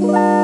Bye.